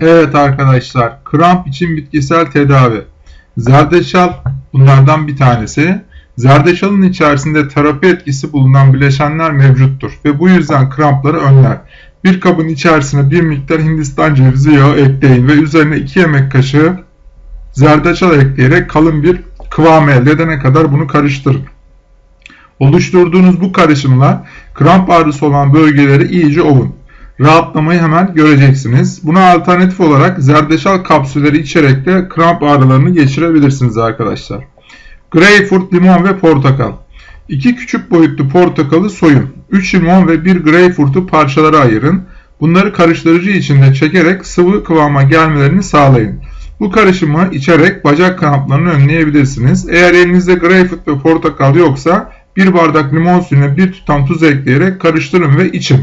Evet arkadaşlar, kramp için bitkisel tedavi. Zerdeçal bunlardan bir tanesi. Zerdeçalın içerisinde terapi etkisi bulunan bileşenler mevcuttur ve bu yüzden krampları önler. Bir kabın içerisine bir miktar Hindistan cevizi yağı ekleyin ve üzerine 2 yemek kaşığı zerdeçal ekleyerek kalın bir kıvam elde edene kadar bunu karıştırın. Oluşturduğunuz bu karışımla kramp ağrısı olan bölgeleri iyice ovun. Rahatlamayı hemen göreceksiniz. Buna alternatif olarak zerdeçal kapsülleri içerek de kramp ağrılarını geçirebilirsiniz arkadaşlar. Greyfurt, limon ve portakal. 2 küçük boyutlu portakalı soyun. 3 limon ve 1 greyfurtu parçalara ayırın. Bunları karıştırıcı içinde çekerek sıvı kıvama gelmelerini sağlayın. Bu karışımı içerek bacak kramplarını önleyebilirsiniz. Eğer elinizde greyfurt ve portakal yoksa 1 bardak limon suyuna 1 tutam tuz ekleyerek karıştırın ve için.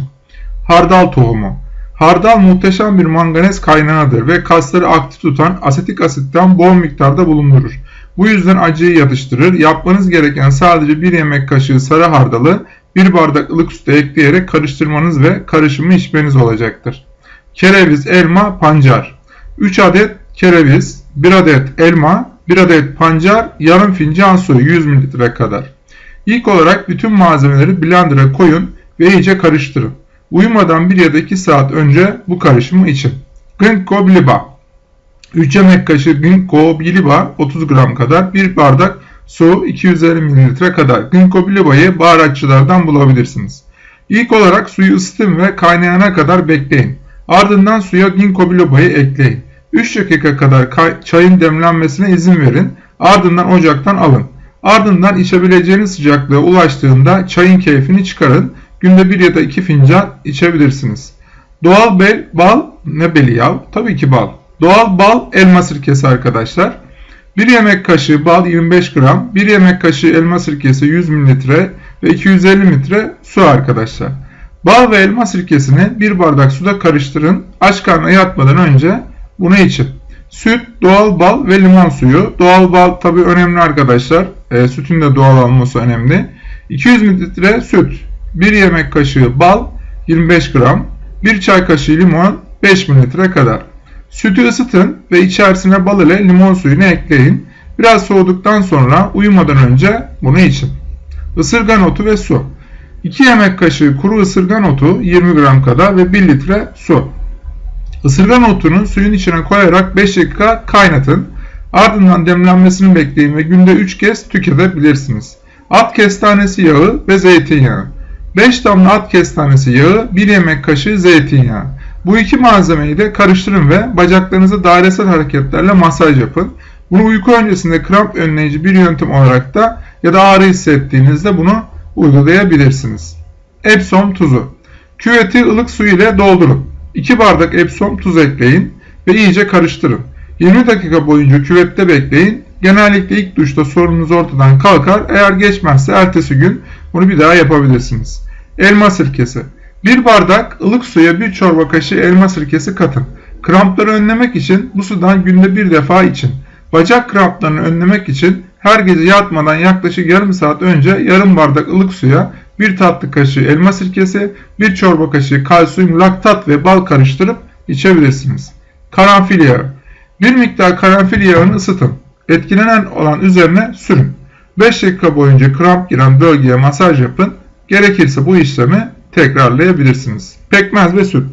Hardal tohumu. Hardal muhteşem bir manganez kaynağıdır ve kasları aktif tutan asetik asitten bol miktarda bulundurur. Bu yüzden acıyı yatıştırır. Yapmanız gereken sadece bir yemek kaşığı sarı hardalı bir bardak ılık sütü ekleyerek karıştırmanız ve karışımı içmeniz olacaktır. Kereviz, elma, pancar. 3 adet kereviz, 1 adet elma, 1 adet pancar, yarım fincan su 100 ml kadar. İlk olarak bütün malzemeleri blender'a koyun ve iyice karıştırın. Uyumadan 1 ya da 2 saat önce bu karışımı için. Ginkgo biloba 3 yemek kaşığı ginkgo biloba 30 gram kadar 1 bardak su 250 ml kadar ginkgo biloba'yı baharatçılardan bulabilirsiniz. İlk olarak suyu ısıtın ve kaynayana kadar bekleyin. Ardından suya ginkgo biloba'yı ekleyin. 3 dakika kadar çayın demlenmesine izin verin. Ardından ocaktan alın. Ardından içebileceğiniz sıcaklığa ulaştığında çayın keyfini çıkarın. Günde 1 ya da 2 fincan içebilirsiniz. Doğal bel, bal ne beli ya? Tabii ki bal. Doğal bal elma sirkesi arkadaşlar. 1 yemek kaşığı bal 25 gram, 1 yemek kaşığı elma sirkesi 100 ml ve 250 litre su arkadaşlar. Bal ve elma sirkesini 1 bardak suda karıştırın. Aç karnına yatmadan önce bunu için. Süt, doğal bal ve limon suyu. Doğal bal tabi önemli arkadaşlar. E, sütün de doğal olması önemli. 200 ml süt, 1 yemek kaşığı bal 25 gram, 1 çay kaşığı limon 5 ml kadar. Sütü ısıtın ve içerisine bal ile limon suyunu ekleyin. Biraz soğuduktan sonra uyumadan önce bunu için. Isırgan otu ve su. 2 yemek kaşığı kuru ısırgan otu 20 gram kadar ve 1 litre su. Isırgan otunu suyun içine koyarak 5 dakika kaynatın. Ardından demlenmesini bekleyin ve günde 3 kez tüketebilirsiniz. At kestanesi yağı ve zeytinyağı. 5 damla at kestanesi yağı, 1 yemek kaşığı zeytinyağı. Bu iki malzemeyi de karıştırın ve bacaklarınıza dairesel hareketlerle masaj yapın. Bunu uyku öncesinde kramp önleyici bir yöntem olarak da ya da ağrı hissettiğinizde bunu uygulayabilirsiniz. Epsom tuzu. Küveti ılık su ile doldurun. 2 bardak Epsom tuz ekleyin ve iyice karıştırın. 20 dakika boyunca küvette bekleyin. Genellikle ilk duşta sorununuz ortadan kalkar. Eğer geçmezse ertesi gün bunu bir daha yapabilirsiniz. Elma sirkesi. 1 bardak ılık suya 1 çorba kaşığı elma sirkesi katın. Krampları önlemek için bu sudan günde bir defa için. Bacak kramplarını önlemek için her gece yatmadan yaklaşık yarım saat önce yarım bardak ılık suya 1 tatlı kaşığı elma sirkesi, 1 çorba kaşığı kalsiyum laktat ve bal karıştırıp içebilirsiniz. Karanfil yağı. Bir miktar karanfil yağını ısıtın. Etkilenen olan üzerine sürün. 5 dakika boyunca kramp giren bölgeye masaj yapın. Gerekirse bu işlemi tekrarlayabilirsiniz. Pekmez ve süt.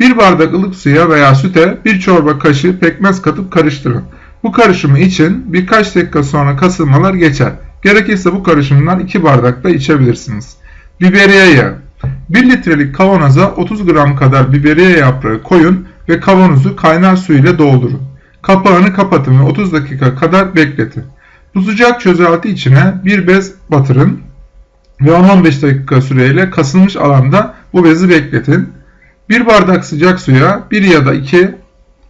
1 bardak ılık suya veya süte 1 çorba kaşığı pekmez katıp karıştırın. Bu karışımı için birkaç dakika sonra kasılmalar geçer. Gerekirse bu karışımdan 2 bardak da içebilirsiniz. Biberiye yağı. 1 litrelik kavanoza 30 gram kadar biberiye yaprağı koyun ve kavanozu kaynar su ile doldurun. Kapağını kapatın ve 30 dakika kadar bekletin. Sıcak çözelti içine bir bez batırın ve 10-15 dakika süreyle kasılmış alanda bu bezi bekletin. Bir bardak sıcak suya 1 ya da 2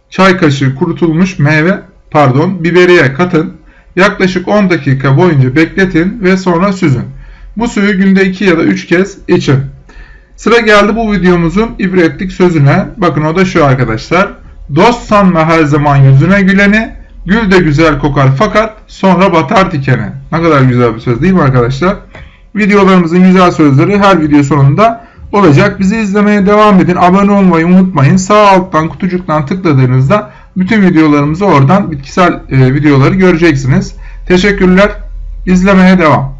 çay kaşığı kurutulmuş meyve pardon biberiye katın. Yaklaşık 10 dakika boyunca bekletin ve sonra süzün. Bu suyu günde 2 ya da 3 kez için. Sıra geldi bu videomuzun ibretlik sözüne. Bakın o da şu arkadaşlar. Dost sanma her zaman yüzüne güleni, gül de güzel kokar fakat sonra batar dikene. Ne kadar güzel bir söz değil mi arkadaşlar? Videolarımızın güzel sözleri her video sonunda olacak. Bizi izlemeye devam edin. Abone olmayı unutmayın. Sağ alttan kutucuktan tıkladığınızda bütün videolarımızı oradan bitkisel e, videoları göreceksiniz. Teşekkürler. İzlemeye devam.